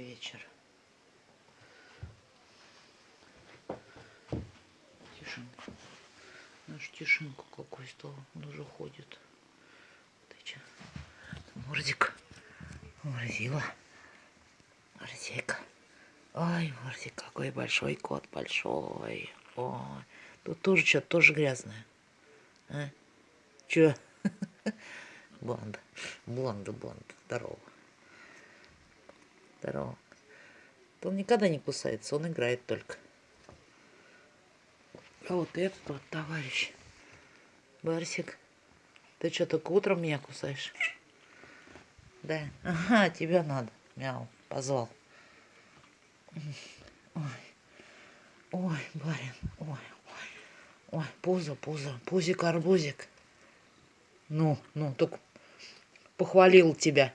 вечер. Тишинка. Наш тишинку какой стал. Он уже ходит. Ты че? Мордик. Морзила. Морзейка. Ой, Морзик, какой большой кот. Большой. Ой. Тут тоже что-то тоже грязное. А? Че? Блонда. Блонда, блонда. Здорово. Здорово. Он никогда не кусается, он играет только. А вот этот вот товарищ. Барсик. Ты что, только утром меня кусаешь? Да. Ага, тебя надо. Мяу. Позвал. Ой. Ой, барин. Ой, ой. Ой, пузо, пузо. Пузик-арбузик. Ну, ну, только похвалил тебя.